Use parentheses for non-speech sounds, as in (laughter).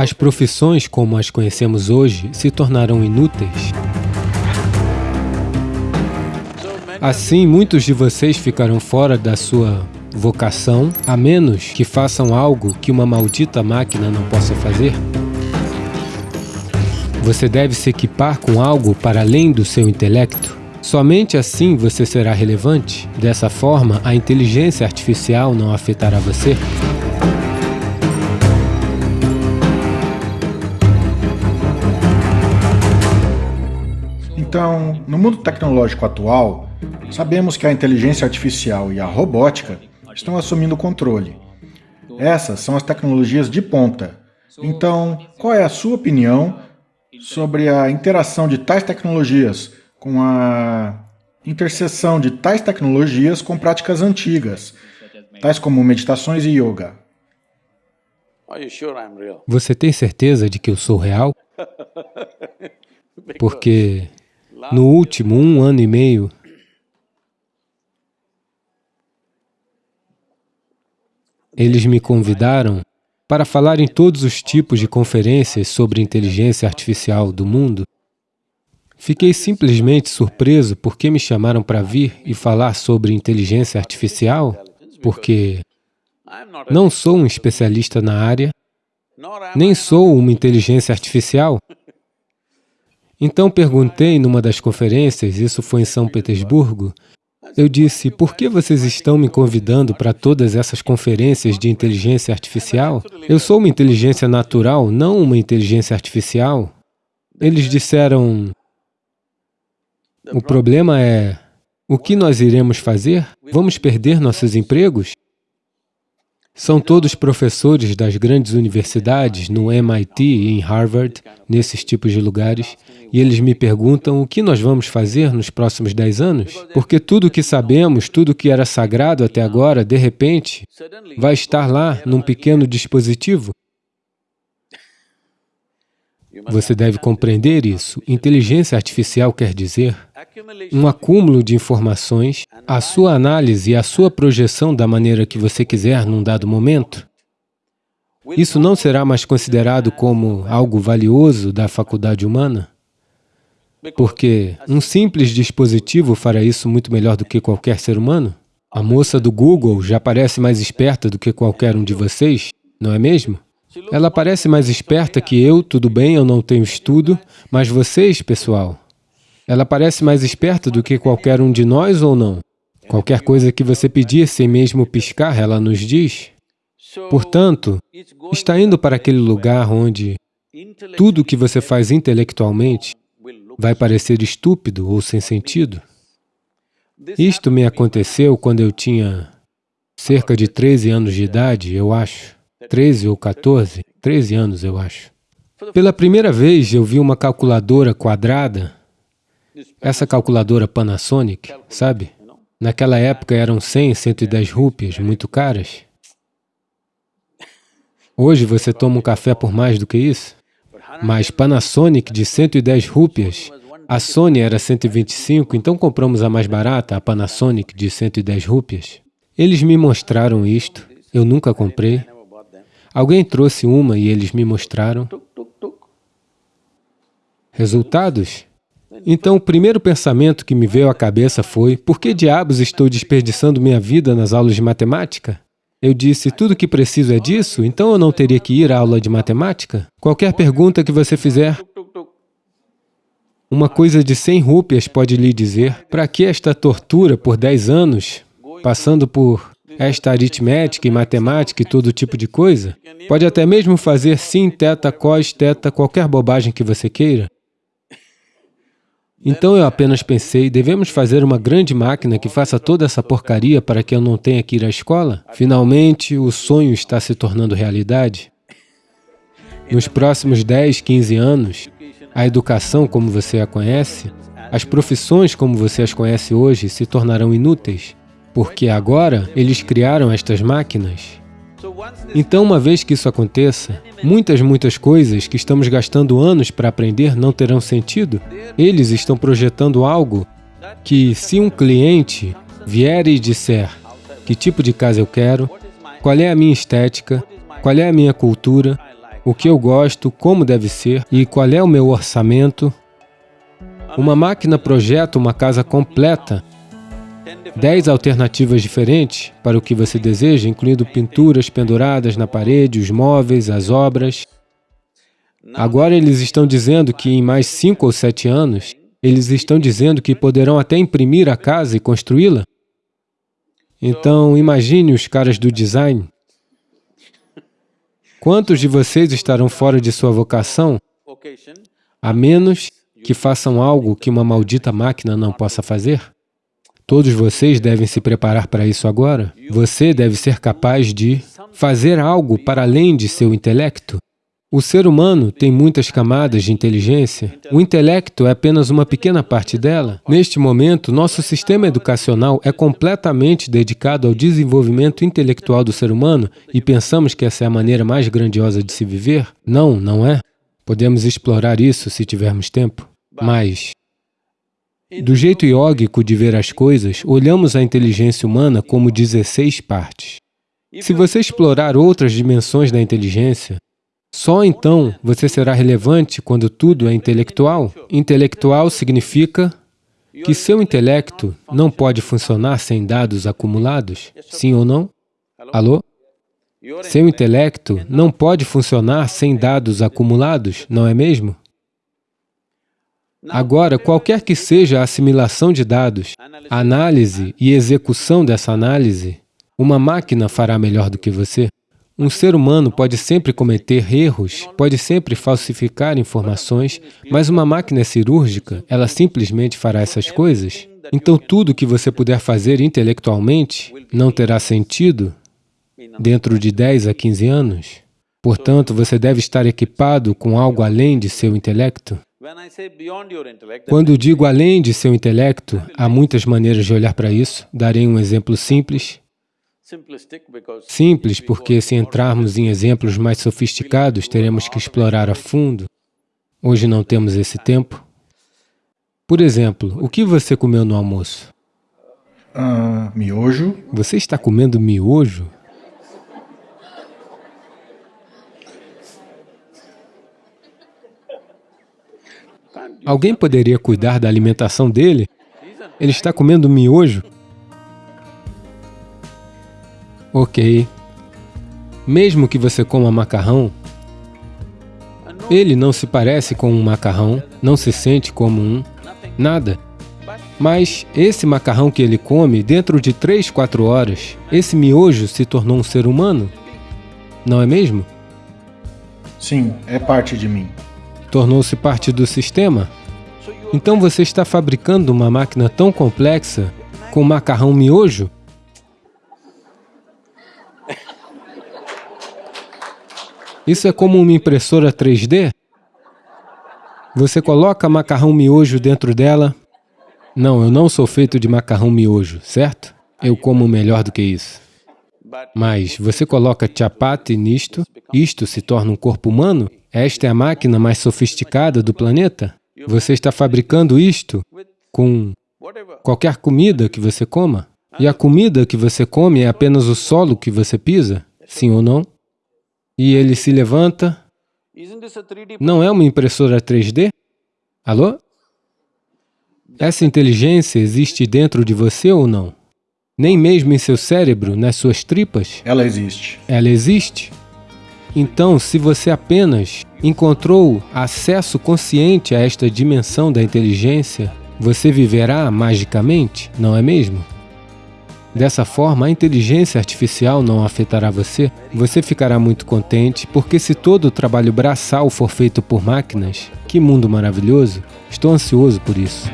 As profissões como as conhecemos hoje se tornarão inúteis. Assim, muitos de vocês ficarão fora da sua vocação, a menos que façam algo que uma maldita máquina não possa fazer. Você deve se equipar com algo para além do seu intelecto. Somente assim você será relevante. Dessa forma, a inteligência artificial não afetará você. Então, no mundo tecnológico atual, sabemos que a inteligência artificial e a robótica estão assumindo o controle. Essas são as tecnologias de ponta. Então, qual é a sua opinião sobre a interação de tais tecnologias com a interseção de tais tecnologias com práticas antigas, tais como meditações e yoga? Você tem certeza de que eu sou real? (laughs) Porque no último um ano e meio, eles me convidaram para falar em todos os tipos de conferências sobre inteligência artificial do mundo. Fiquei simplesmente surpreso porque me chamaram para vir e falar sobre inteligência artificial, porque não sou um especialista na área, nem sou uma inteligência artificial. Então perguntei numa das conferências, isso foi em São Petersburgo, eu disse, por que vocês estão me convidando para todas essas conferências de inteligência artificial? Eu sou uma inteligência natural, não uma inteligência artificial. Eles disseram, o problema é, o que nós iremos fazer? Vamos perder nossos empregos? São todos professores das grandes universidades, no MIT e em Harvard, nesses tipos de lugares, e eles me perguntam o que nós vamos fazer nos próximos dez anos, porque tudo o que sabemos, tudo o que era sagrado até agora, de repente, vai estar lá num pequeno dispositivo. Você deve compreender isso. Inteligência artificial quer dizer um acúmulo de informações, a sua análise e a sua projeção da maneira que você quiser num dado momento. Isso não será mais considerado como algo valioso da faculdade humana? Porque um simples dispositivo fará isso muito melhor do que qualquer ser humano? A moça do Google já parece mais esperta do que qualquer um de vocês, não é mesmo? Ela parece mais esperta que eu, tudo bem, eu não tenho estudo, mas vocês, pessoal, ela parece mais esperta do que qualquer um de nós ou não? Qualquer coisa que você pedir sem mesmo piscar, ela nos diz. Portanto, está indo para aquele lugar onde tudo que você faz intelectualmente vai parecer estúpido ou sem sentido. Isto me aconteceu quando eu tinha cerca de 13 anos de idade, eu acho. 13 ou 14, 13 anos, eu acho. Pela primeira vez, eu vi uma calculadora quadrada, essa calculadora Panasonic, sabe? Naquela época eram 100, 110 rúpias, muito caras. Hoje você toma um café por mais do que isso? Mas Panasonic de 110 rúpias, a Sony era 125, então compramos a mais barata, a Panasonic de 110 rúpias. Eles me mostraram isto, eu nunca comprei, Alguém trouxe uma e eles me mostraram. Resultados? Então, o primeiro pensamento que me veio à cabeça foi, por que diabos estou desperdiçando minha vida nas aulas de matemática? Eu disse, tudo que preciso é disso, então eu não teria que ir à aula de matemática? Qualquer pergunta que você fizer, uma coisa de 100 rúpias pode lhe dizer, para que esta tortura por 10 anos, passando por esta aritmética e matemática e todo tipo de coisa, pode até mesmo fazer sin, teta, cos, teta, qualquer bobagem que você queira. Então eu apenas pensei, devemos fazer uma grande máquina que faça toda essa porcaria para que eu não tenha que ir à escola? Finalmente, o sonho está se tornando realidade. Nos próximos 10, 15 anos, a educação como você a conhece, as profissões como você as conhece hoje se tornarão inúteis porque agora eles criaram estas máquinas. Então, uma vez que isso aconteça, muitas, muitas coisas que estamos gastando anos para aprender não terão sentido. Eles estão projetando algo que, se um cliente vier e disser que tipo de casa eu quero, qual é a minha estética, qual é a minha cultura, o que eu gosto, como deve ser e qual é o meu orçamento. Uma máquina projeta uma casa completa, dez alternativas diferentes para o que você deseja, incluindo pinturas penduradas na parede, os móveis, as obras. Agora eles estão dizendo que em mais cinco ou sete anos, eles estão dizendo que poderão até imprimir a casa e construí-la. Então, imagine os caras do design. Quantos de vocês estarão fora de sua vocação, a menos que façam algo que uma maldita máquina não possa fazer? Todos vocês devem se preparar para isso agora. Você deve ser capaz de fazer algo para além de seu intelecto. O ser humano tem muitas camadas de inteligência. O intelecto é apenas uma pequena parte dela. Neste momento, nosso sistema educacional é completamente dedicado ao desenvolvimento intelectual do ser humano e pensamos que essa é a maneira mais grandiosa de se viver? Não, não é. Podemos explorar isso se tivermos tempo. Mas, do jeito iógico de ver as coisas, olhamos a inteligência humana como 16 partes. Se você explorar outras dimensões da inteligência, só então você será relevante quando tudo é intelectual. Intelectual significa que seu intelecto não pode funcionar sem dados acumulados, sim ou não? Alô? Seu intelecto não pode funcionar sem dados acumulados, não é mesmo? Agora, qualquer que seja a assimilação de dados, análise e execução dessa análise, uma máquina fará melhor do que você. Um ser humano pode sempre cometer erros, pode sempre falsificar informações, mas uma máquina cirúrgica, ela simplesmente fará essas coisas? Então tudo que você puder fazer intelectualmente não terá sentido dentro de 10 a 15 anos? Portanto, você deve estar equipado com algo além de seu intelecto. Quando digo além de seu intelecto, há muitas maneiras de olhar para isso. Darei um exemplo simples. Simples, porque se entrarmos em exemplos mais sofisticados, teremos que explorar a fundo. Hoje não temos esse tempo. Por exemplo, o que você comeu no almoço? Uh, miojo. Você está comendo miojo? Alguém poderia cuidar da alimentação dele? Ele está comendo miojo? Ok. Mesmo que você coma macarrão, ele não se parece com um macarrão, não se sente como um, nada. Mas esse macarrão que ele come, dentro de três, quatro horas, esse miojo se tornou um ser humano? Não é mesmo? Sim, é parte de mim. Tornou-se parte do sistema? Então você está fabricando uma máquina tão complexa com macarrão miojo? Isso é como uma impressora 3D? Você coloca macarrão miojo dentro dela? Não, eu não sou feito de macarrão miojo, certo? Eu como melhor do que isso. Mas você coloca chapati nisto, isto se torna um corpo humano? Esta é a máquina mais sofisticada do planeta? Você está fabricando isto com qualquer comida que você coma? E a comida que você come é apenas o solo que você pisa? Sim ou não? e ele se levanta. Não é uma impressora 3D? Alô? Essa inteligência existe dentro de você ou não? Nem mesmo em seu cérebro, nas suas tripas? Ela existe. Ela existe? Então, se você apenas encontrou acesso consciente a esta dimensão da inteligência, você viverá magicamente, não é mesmo? Dessa forma, a inteligência artificial não afetará você. Você ficará muito contente, porque se todo o trabalho braçal for feito por máquinas, que mundo maravilhoso! Estou ansioso por isso.